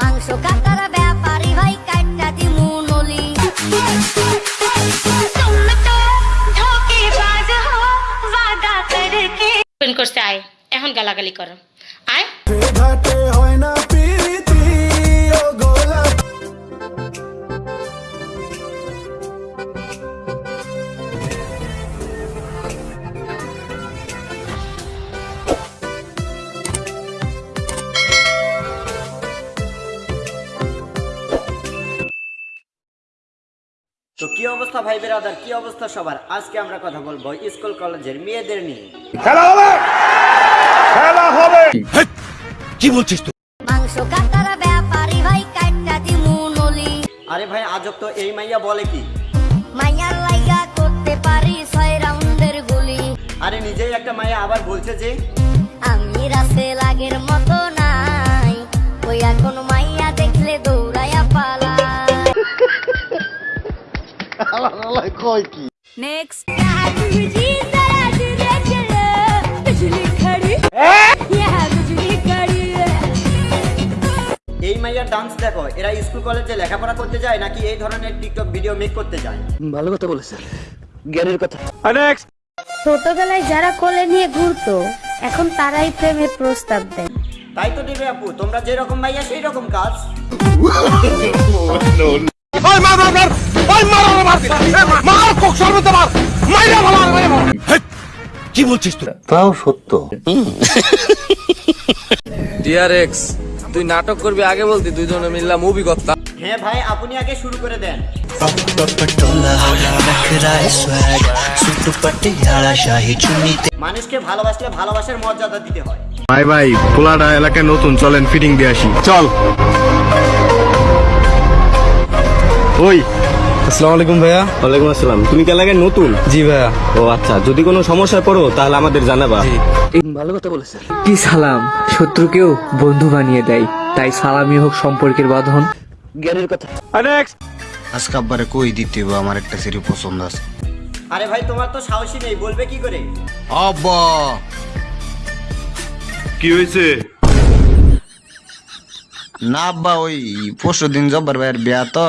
মাংস কাটার ব্যাপারি ভাই কাটা দিমু নলি। করছে আয়। এখন গালাগালি করো। আয়। কি অবস্থা ভাই বেরাদার? কি অবস্থা সবার? আজকে আমরা কথা বলব স্কুল কলেজের মেয়েদের নিয়ে। মাংস কাটার ব্যাপারী ভাই কাটটা দিমু নলি। আরে ভাই আজব তো এই মাইয়া বলে কি? মাইয়ার লাইগা করতে পারি ছয় রাউন্ডের গুলি। আরে নিজেই একটা মাইয়া আবার বলছে যে আমি রাসে লাগের মতো নাই। ওই এখন মাইয়া দেখলে দৌড়াইয়া পালা এই মাইয়ার ডান্স দেখো এরা স্কুল কলেজে লেখাপড়া করতে যায় নাকি এই ধরনের টিকটক ভিডিও মেক করতে যায়? ভালো কথা বলে জ্ঞানের কথা। ছোটবেলায় যারা কোলে নিয়ে ঘুরতো এখন তারাই প্রেমের প্রস্তাব দেয়। তাই তো দেবে আপু তোমরা যেরকম ভাইয়া সেই রকম কাজ তাও সত্য। ডিআরএক্স তুই নাটক করবি আগে বলতি দুইজনে মিললাম মুভি করতাম হ্যাঁ ভাই আপনি আগে শুরু করে দেন। মানুষকে ভালোবাসলে ভালোবাসার মর্যাদা দিতে হয়। ভাই ভাই এলাকায় নতুন চলেন ফিটিং দিয়ে আসি। চল। ওই আসসালামু আলাইকুম ভাইয়া। ওয়ালাইকুম আসসালাম। তুমি কি এলাকায় নতুন? জি ভাইয়া। ও আচ্ছা যদি কোনো সমস্যায় পড়ো তাহলে আমাদের জানাবা। ভালো কথা বলেছেন। কি সালাম? শত্রুকেও বন্ধু বানিয়ে দেয়। তাই সালামই হোক সম্পর্কের বাঁধন। জ্ঞানের কথা। আজকে আব্বারে কই দিতে হবে? আমার একটা সিরি পছন্দ আছে। আরে ভাই তোমার তো সাহসী নেই। বলবে কি করে? আব্বা! কি হয়েছে? না আব্বা ওই পরশু দিন জব্বার ভাইয়ের বিয়া তো।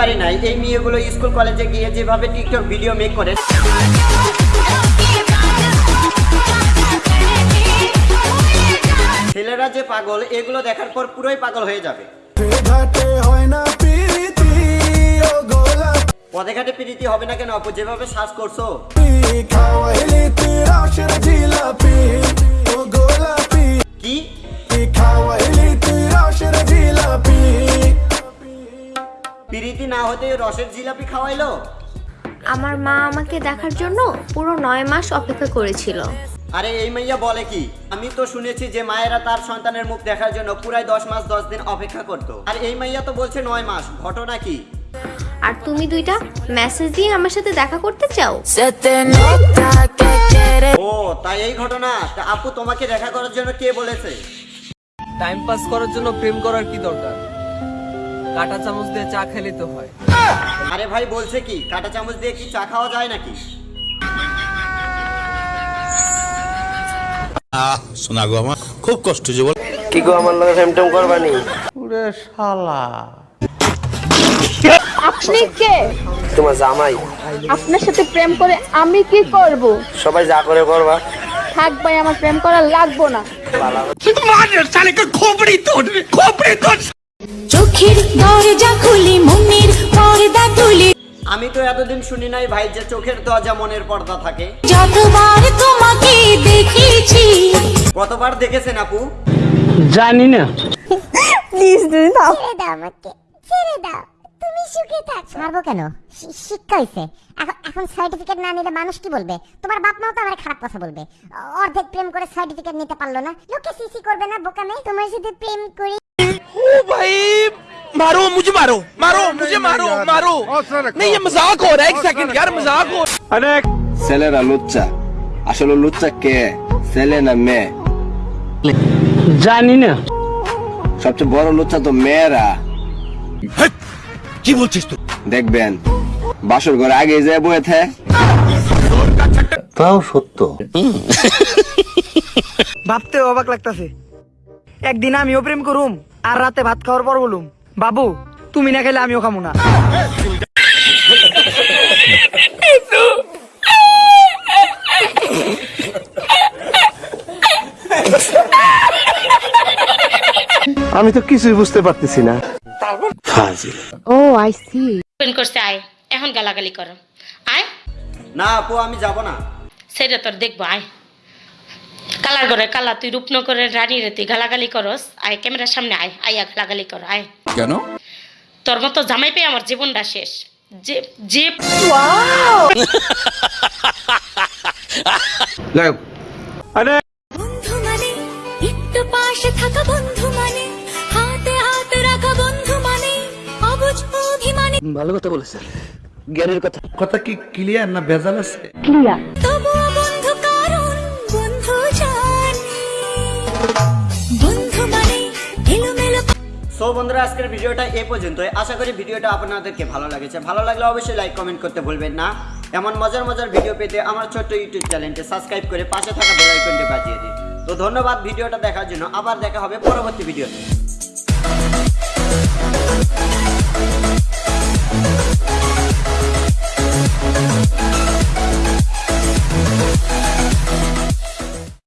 পারি না। এই মেয়েগুলো স্কুল কলেজে গিয়ে যেভাবে টিকটক ভিডিও মেক করে। ছেলেরা যে পাগল এগুলো দেখার পর পুরোই পাগল হয়ে যাবে। পদে ঘাটে প্রীতি হবে না কেন আপু যেভাবে শ্বাস করছ। কি? হতে রসের জিলাপি খাওয়াইলো? আমার মা আমাকে দেখার জন্য পুরো নয় মাস অপেক্ষা করেছিল। আরে এই মাইয়া বলে কি? আমি তো শুনেছি যে মায়েরা তার সন্তানের মুখ দেখার জন্য পুরাই দশ মাস দশ দিন অপেক্ষা করতো। আর এই মাইয়া তো বলছে নয় মাস ঘটনা কি? আর তুমি দুইটা মেসেজ দিয়ে আমার সাথে দেখা করতে চাও? ও তাই এই ঘটনা? তা আপু তোমাকে দেখা করার জন্য কে বলেছে? টাইম পাস করার জন্য প্রেম করার কি দরকার? কাটা চামচ দিয়ে চা খেলে তো হয়। আরে ভাই বলছে কি কাঁটা চামচ দিয়ে কি চা খাওয়া যায় নাকি? কি গো আমার লগে ফেম টেম করবানি আপনি কে? তোমার জামাই। আপনার সাথে প্রেম করে আমি কি করব? সবাই যা করে করবা। থাক ভাই আমার প্রেম করা লাগবো না। চোখের দরজা খুলি মনের পর্দা তুলি। আমি তো এতদিন শুনি নাই ভাই যে চোখের দরজা মনের পর্দা থাকে। যতবার তোমাকে দেখেছি। কতবার দেখেছেন আপু? জানি না। ছেড়ে দাও আমাকে ছেড়ে দাও। তুমি সুখে থাক। ছাড়বো কেন? শি- শিক্ষা হইছে। এখন এখন সার্টিফিকেট না নিলে মানুষ কি বলবে? তোমার বাপ মাও তো আমার খারাপ কথা বলবে। অর্ধেক প্রেম করে সার্টিফিকেট নিতে পারল না। লোকে সিসি করবে না বোকামে তোমার সাথে প্রেম করি। ছেলেরা লুচ্চা আসলে লুচ্চা কে ছেলে না মেয়ে জানি না সবচেয়ে বড় লুচ্চা তো মেয়েরা কি বলছিস তুই দেখবেন বাসর ঘরে আগে যায় বয়ে থে তাও সত্য। ভাবতে অবাক লাগতাছে। একদিন আমিও প্রেম করুম আর রাতে ভাত খাওয়ার পর বলুম বাবু তুমি না খেলে আমিও খামো না। আমি তো কিছুই বুঝতে পারতেছি না। ওপেন করছে আয়। এখন গালাগালি করো। আয়। না আপু আমি যাব না। সেটা তোর দেখব আয়। কালার করে কালা তুই রূপনগরের রানী রে তুই গালাগালি করস। আয় ক্যামেরার সামনে আয়। আয়া গালাগালি কর আয়। কেন? তোর মতো জামাই পেয়ে আমার জীবনটা শেষ। যে যে বন্ধু মানে একটু পাশে থাকা বন্ধু মানে হাতে হাত রাখা বন্ধু মানে অবুঝ অভিমানে ভালো কথা বলেছেন। জ্ঞানের কথা। কথা কি ক্লিয়ার না ভেজাল আছে? তবুও সো বন্ধুরা, আজকের ভিডিওটা এ পর্যন্তই। আশা করি ভিডিওটা আপনাদেরকে ভালো লাগেছে। ভালো লাগলে অবশ্যই লাইক কমেন্ট করতে ভুলবেন না। এমন মজার মজার ভিডিও পেতে আমার ছোট্ট ইউটিউব চ্যানেলটি সাবস্ক্রাইব করে পাশে থাকা বেল আইকনটি বাজিয়ে দিন। তো ধন্যবাদ ভিডিওটা দেখার জন্য। আবার দেখা হবে পরবর্তী ভিডিওতে।